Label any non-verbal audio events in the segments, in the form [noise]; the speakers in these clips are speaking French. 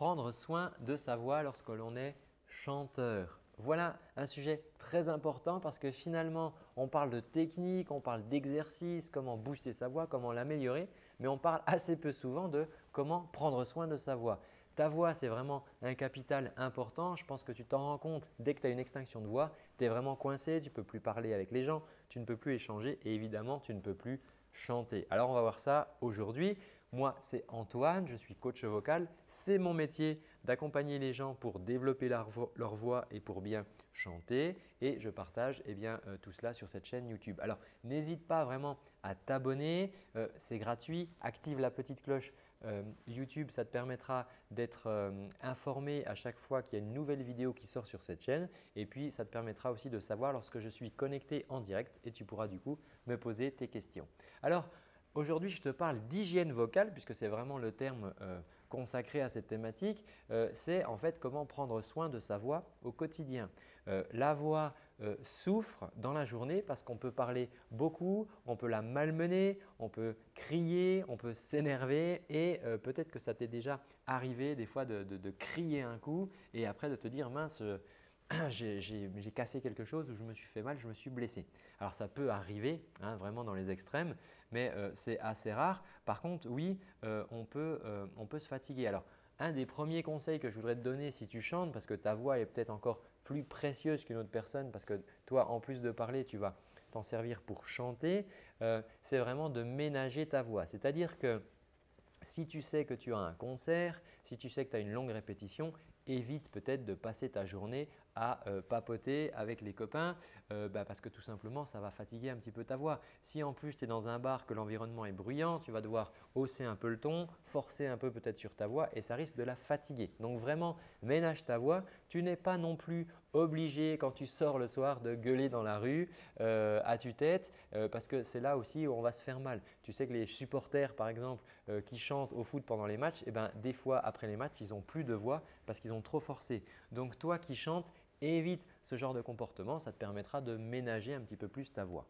prendre soin de sa voix lorsque l'on est chanteur. Voilà un sujet très important parce que finalement, on parle de technique, on parle d'exercice, comment booster sa voix, comment l'améliorer, mais on parle assez peu souvent de comment prendre soin de sa voix. Ta voix, c'est vraiment un capital important. Je pense que tu t'en rends compte dès que tu as une extinction de voix, tu es vraiment coincé, tu ne peux plus parler avec les gens, tu ne peux plus échanger et évidemment, tu ne peux plus chanter. Alors, on va voir ça aujourd'hui. Moi, c'est Antoine, je suis coach vocal. C'est mon métier d'accompagner les gens pour développer leur, voix et pour bien chanter et je partage eh bien, euh, tout cela sur cette chaîne YouTube. Alors, n'hésite pas vraiment à t'abonner, euh, c'est gratuit. Active la petite cloche euh, YouTube, ça te permettra d'être informé à chaque fois qu'il y a une nouvelle vidéo qui sort sur cette chaîne et puis ça te permettra aussi de savoir lorsque je suis connecté en direct et tu pourras du coup me poser tes questions. Aujourd'hui, je te parle d'hygiène vocale puisque c'est vraiment le terme euh, consacré à cette thématique. Euh, c'est en fait comment prendre soin de sa voix au quotidien. Euh, la voix souffre dans la journée parce qu'on peut parler beaucoup, on peut la malmener, on peut crier, on peut s'énerver et peut-être que ça t'est déjà arrivé des fois de, crier un coup et après de te dire « mince, [clears throat] j'ai cassé quelque chose ou je me suis fait mal, je me suis blessé. Alors ça peut arriver hein, vraiment dans les extrêmes, mais euh, c'est assez rare. Par contre, oui, euh, on, peut, euh, on peut se fatiguer. Alors, un des premiers conseils que je voudrais te donner si tu chantes, parce que ta voix est peut-être encore plus précieuse qu'une autre personne, parce que toi, en plus de parler, tu vas t'en servir pour chanter, c'est vraiment de ménager ta voix. C'est-à-dire que si tu sais que tu as un concert, si tu sais que tu as une longue répétition, évite peut-être de passer ta journée à euh, papoter avec les copains euh, bah, parce que tout simplement ça va fatiguer un petit peu ta voix. Si en plus tu es dans un bar que l'environnement est bruyant, tu vas devoir hausser un peu le ton, forcer un peu peut-être sur ta voix et ça risque de la fatiguer. Donc vraiment ménage ta voix. Tu n'es pas non plus obligé quand tu sors le soir de gueuler dans la rue euh, à tue-tête parce que c'est là aussi où on va se faire mal. Tu sais que les supporters par exemple qui chantent au foot pendant les matchs, eh ben, des fois après les matchs ils n'ont plus de voix parce qu'ils ont trop forcé. Donc toi qui chantes, évite ce genre de comportement, ça te permettra de ménager un petit peu plus ta voix.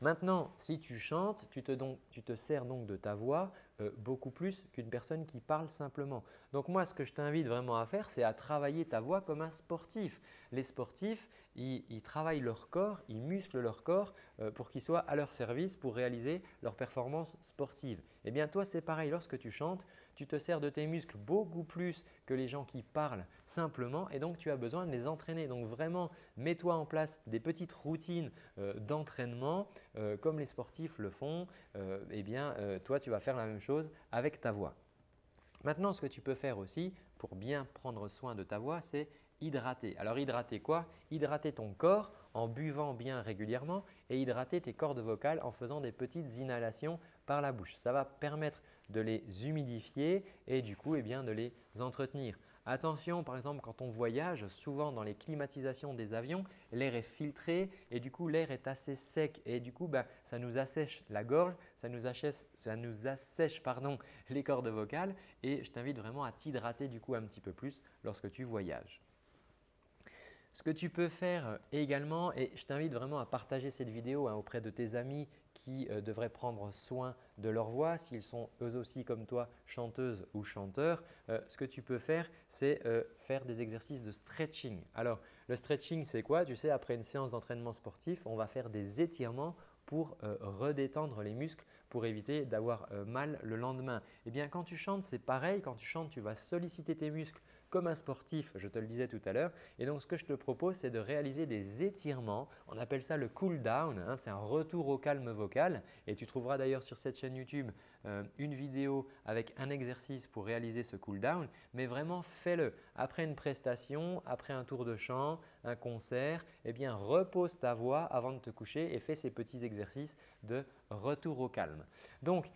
Maintenant, si tu chantes, tu te, sers donc de ta voix euh, beaucoup plus qu'une personne qui parle simplement. Donc moi, ce que je t'invite vraiment à faire, c'est à travailler ta voix comme un sportif. Les sportifs, ils, travaillent leur corps, ils musclent leur corps euh, pour qu'ils soient à leur service pour réaliser leur performance sportive. Eh bien toi, c'est pareil. Lorsque tu chantes, tu te sers de tes muscles beaucoup plus que les gens qui parlent simplement et donc tu as besoin de les entraîner. Donc vraiment, mets-toi en place des petites routines euh, d'entraînement euh, comme les sportifs le font, euh, eh bien, euh, toi, tu vas faire la même chose avec ta voix. Maintenant, ce que tu peux faire aussi pour bien prendre soin de ta voix, c'est hydrater. Alors hydrater quoi? Hydrater ton corps en buvant bien régulièrement et hydrater tes cordes vocales en faisant des petites inhalations par la bouche. Ça va permettre de les humidifier et du coup eh bien, de les entretenir. Attention, par exemple, quand on voyage, souvent dans les climatisations des avions, l'air est filtré et du coup, l'air est assez sec et du coup, ben, ça nous assèche la gorge, ça nous, ça nous assèche pardon, [laughs] les cordes vocales et je t'invite vraiment à t'hydrater du coup un petit peu plus lorsque tu voyages. Ce que tu peux faire également, et je t'invite vraiment à partager cette vidéo hein, auprès de tes amis qui euh, devraient prendre soin de leur voix, s'ils sont eux aussi comme toi chanteuses ou chanteurs, euh, ce que tu peux faire, c'est euh, faire des exercices de stretching. Alors, le stretching, c'est quoi? Tu sais, après une séance d'entraînement sportif, on va faire des étirements pour redétendre les muscles pour éviter d'avoir mal le lendemain. Eh bien, quand tu chantes, c'est pareil. Quand tu chantes, tu vas solliciter tes muscles comme un sportif, je te le disais tout à l'heure. Et donc, ce que je te propose, c'est de réaliser des étirements. On appelle ça le cool down. Hein. c'est un retour au calme vocal. Et tu trouveras d'ailleurs sur cette chaîne YouTube euh, une vidéo avec un exercice pour réaliser ce cool down. Mais vraiment, fais-le. Après une prestation, après un tour de chant, un concert, eh bien, repose ta voix avant de te coucher et fais ces petits exercices de retour au calme. Donc,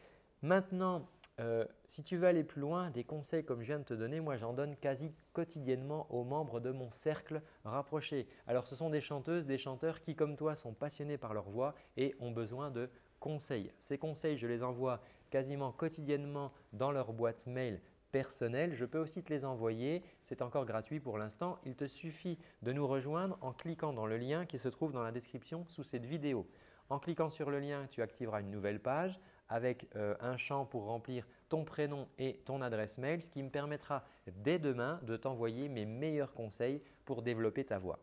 maintenant, euh, si tu veux aller plus loin, des conseils comme je viens de te donner, moi j'en donne quasi quotidiennement aux membres de mon cercle rapproché. Alors ce sont des chanteuses, des chanteurs qui comme toi sont passionnés par leur voix et ont besoin de conseils. Ces conseils, je les envoie quasiment quotidiennement dans leur boîte mail personnelle. Je peux aussi te les envoyer, c'est encore gratuit pour l'instant. Il te suffit de nous rejoindre en cliquant dans le lien qui se trouve dans la description sous cette vidéo. En cliquant sur le lien, tu activeras une nouvelle page avec euh, un champ pour remplir ton prénom et ton adresse mail, ce qui me permettra dès demain de t'envoyer mes meilleurs conseils pour développer ta voix.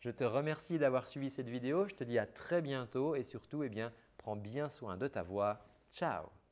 Je te remercie d'avoir suivi cette vidéo. Je te dis à très bientôt et surtout, eh bien, prends bien soin de ta voix. Ciao